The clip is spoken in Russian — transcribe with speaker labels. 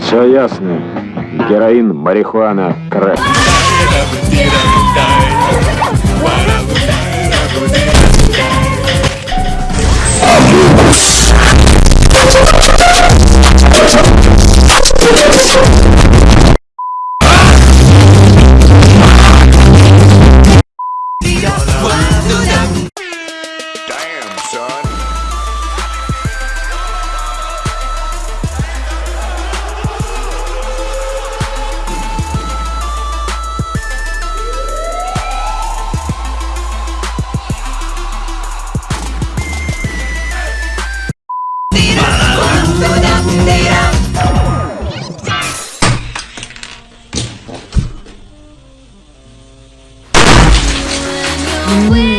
Speaker 1: Все ясно. Героин, марихуана, крэк.
Speaker 2: we